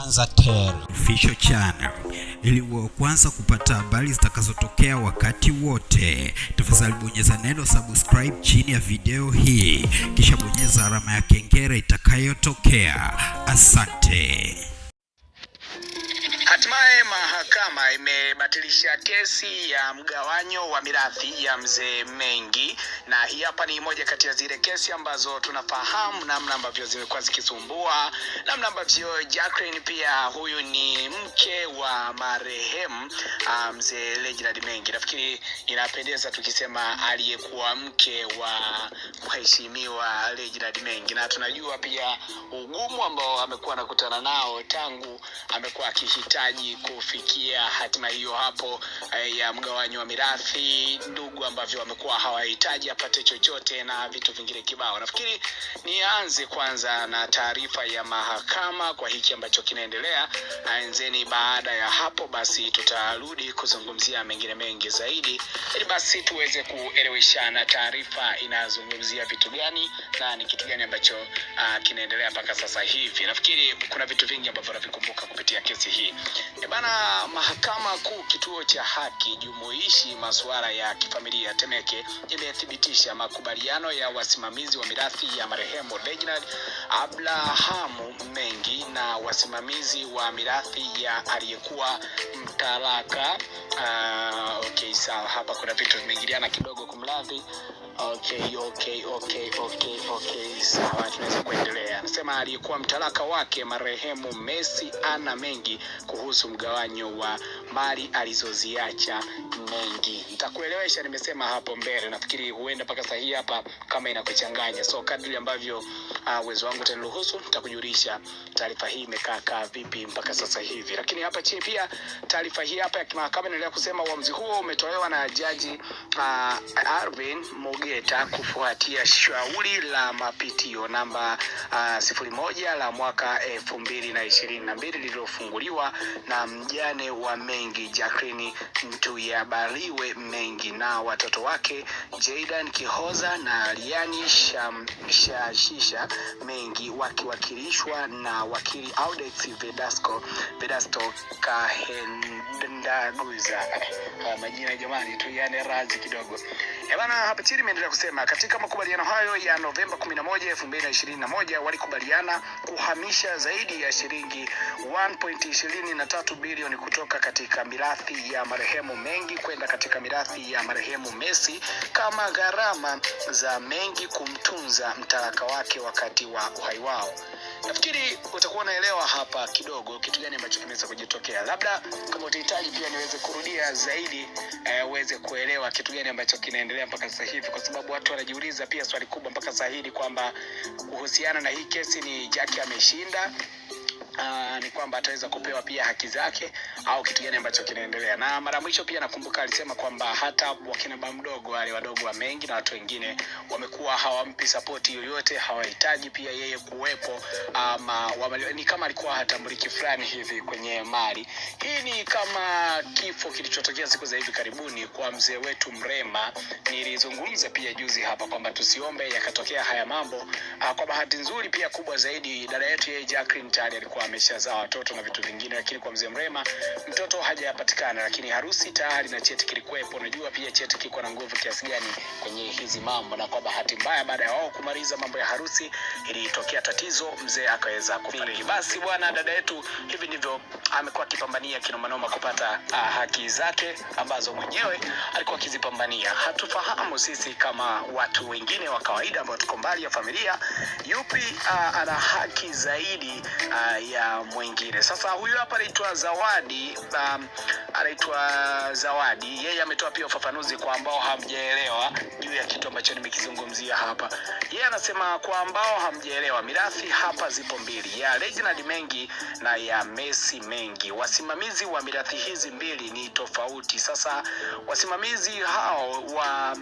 Zanzibar Official Channel ili kwanza kupata habari zitakazotokea wakati wote. Tafadhali bonyeza neno subscribe chini ya video hii, kisha bonyeza alama ya kengele itakayotokea. Asante. Imebatilisha kesi ya mgawanyo wa mirathi ya mzee Mengi, na hii hapa ni moja kati ya zile kesi ambazo tunafahamu namna ambavyo zimekuwa zikisumbua, namna ambavyo Jacqueline pia huyu ni mke wa marehemu ah, mzee Reginald Mengi. Nafikiri inapendeza tukisema aliyekuwa mke wa mheshimiwa Reginald Mengi, na tunajua pia ugumu ambao amekuwa anakutana nao tangu amekuwa akihitaji kufikia hatima hiyo hapo eh, ya mgawanyo wa mirathi, ndugu ambavyo wamekuwa hawahitaji apate chochote na vitu vingine kibao. Nafikiri nianze kwanza na taarifa ya mahakama kwa hiki ambacho kinaendelea, enzeni. Baada ya hapo basi tutarudi kuzungumzia mengine mengi zaidi, ili basi tuweze kueleweshana taarifa inazungumzia vitu gani na ni kitu gani ambacho uh, kinaendelea mpaka sasa hivi. Nafikiri kuna vitu vingi ambavyo navikumbuka kupitia kesi hii. E bana, mahakama kuu kituo cha haki jumuishi masuala ya kifamilia Temeke imethibitisha makubaliano ya wasimamizi wa mirathi ya marehemu Reginald Abrahamu Mengi na wasimamizi wa mirathi ya aliyekuwa mtalaka. Uh, okay, sawa, hapa kuna vitu vimeingiliana kidogo, kumradhi. Okay, okay, okay, okay, okay, sawa, tunaweza kuendelea. Anasema aliyekuwa mtalaka wake marehemu Messi ana mengi kuhusu mgawanyo wa mali alizoziacha Mengi. Nitakuelewesha, nimesema hapo mbele. Nafikiri huenda mpaka saa hapa kama inakuchanganya, so kadri ambavyo uwezo uh, wangu utaniruhusu nitakujulisha taarifa hii imekaa kaa vipi mpaka sasa hivi. Lakini hapa chini pia taarifa hii hapa ya kimahakama inaendelea kusema uamzi huo umetolewa na jaji uh, Arvin Mogeta kufuatia shauri la mapitio namba uh, sifuri moja la mwaka elfu mbili na ishirini na mbili lililofunguliwa na mjane wa Mengi Jacqueline Ntuyabaliwe Mengi na watoto wake Jaidan Kihoza na Liani Shashisha Mengi wakiwakilishwa na wakili Audex Vedasco Vedasto Kahendaguza. Uh, majina jamani, tuiane razi kidogo. Ebana, hapa chini imeendelea kusema katika makubaliano hayo ya Novemba 11, 2021 walikubaliana kuhamisha zaidi ya shilingi 1.23 bilioni kutoka katika mirathi ya marehemu Mengi kwenda katika mirathi ya marehemu Messi kama gharama za Mengi kumtunza mtaraka wake wakati wa uhai wao. Nafikiri utakuwa unaelewa hapa kidogo kitu gani ambacho kimeweza kujitokea. Labda kama utahitaji pia niweze kurudia zaidi uweze uh, kuelewa kitu gani ambacho kinaendelea mpaka sasa hivi, kwa sababu watu wanajiuliza pia swali kubwa mpaka sasa hivi kwamba kuhusiana na hii kesi ni Jackie ameshinda Uh, ni kwamba ataweza kupewa pia haki zake au kitu gani ambacho kinaendelea. Na mara mwisho pia nakumbuka alisema kwamba hata wakina baba mdogo wale wadogo wa Mengi na watu wengine wamekuwa hawampi sapoti yoyote, hawahitaji pia yeye kuwepo, ama wamali, ni kama alikuwa hatambuliki fulani hivi kwenye mali. Hii ni kama kifo kilichotokea siku za hivi karibuni kwa mzee wetu Mrema. Nilizungumza pia juzi hapa kwamba tusiombe yakatokea haya mambo. Uh, kwa bahati nzuri pia kubwa zaidi dada yetu yeye Jacqueline tayari alikuwa ameshazaa watoto na vitu vingine, lakini kwa mzee Mrema mtoto hajapatikana, lakini harusi tayari na cheti kilikuwepo. Unajua pia cheti kiko na nguvu kiasi gani kwenye hizi mambo, na kwa bahati mbaya, baada ya wao kumaliza mambo ya harusi, ilitokea tatizo, mzee akaweza kufariki. Basi bwana, dada yetu hivi ndivyo amekuwa akipambania kinomanoma kupata uh, haki zake ambazo mwenyewe alikuwa akizipambania. Hatufahamu sisi kama watu wengine wa kawaida ambao tuko mbali ya familia, yupi uh, ana haki zaidi uh, ya mwingine. Sasa huyu hapa anaitwa Zawadi, um, anaitwa Zawadi. Yeye ametoa pia ufafanuzi kwa ambao hamjaelewa juu ya kitu ambacho nimekizungumzia hapa. Yeye anasema kwa ambao hamjaelewa, mirathi hapa zipo mbili, ya Reginald Mengi na ya Messi Mengi. Wasimamizi wa mirathi hizi mbili ni tofauti. Sasa wasimamizi hao wa,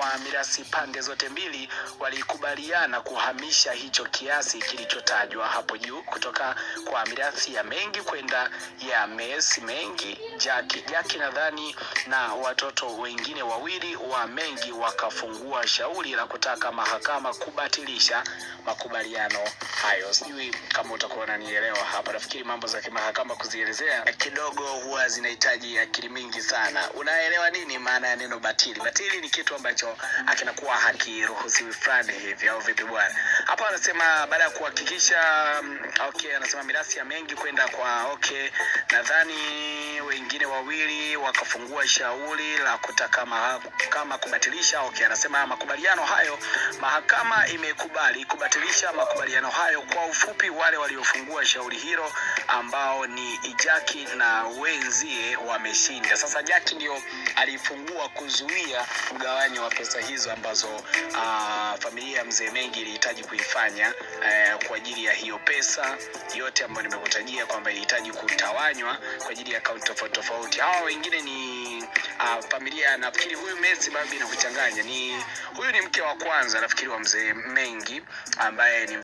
wa mirathi pande zote mbili walikubaliana kuhamisha hicho kiasi kilichotajwa hapo juu kutoka kwa mirathi ya Mengi kwenda ya Messi Mengi, Jaki. yake nadhani na watoto wengine wawili wa Mengi wakafungua shauri la kutaka mahakama kubatilisha makubaliano hayo. Sijui kama utakuwa unanielewa hapa. Nafikiri mambo za kimahakama kuzielezea kidogo huwa zinahitaji akili mingi sana. Unaelewa nini maana ya neno batili? Batili ni kitu ambacho akinakuwa hakiruhusiwi fulani hivi, au vipi bwana? Hapa anasema baada ya kuhakikisha mm, okay, anasema mirasi ya Mengi kwenda kwa okay, nadhani wengine wawili wakafungua shauri la kutaka mahakama kubatilisha. Okay, anasema makubaliano hayo, mahakama imekubali kubatilisha makubaliano hayo. Kwa ufupi, wale waliofungua shauri hilo ambao ni Jaki na wenzie wameshinda. Sasa Jaki ndio alifungua kuzuia mgawanyo wa pesa hizo ambazo uh, familia ya mzee Mengi ilihitaji kuifanya uh, kwa ajili ya hiyo pesa yote ambayo nimekutajia kwamba ilihitaji kutawanywa kwa ajili ya akaunti tofauti tofauti. Hawa wengine ni uh, familia, nafikiri huyu Messi babi na kuchanganya, ni huyu ni mke wa kwanza nafikiri wa mzee Mengi ambaye ni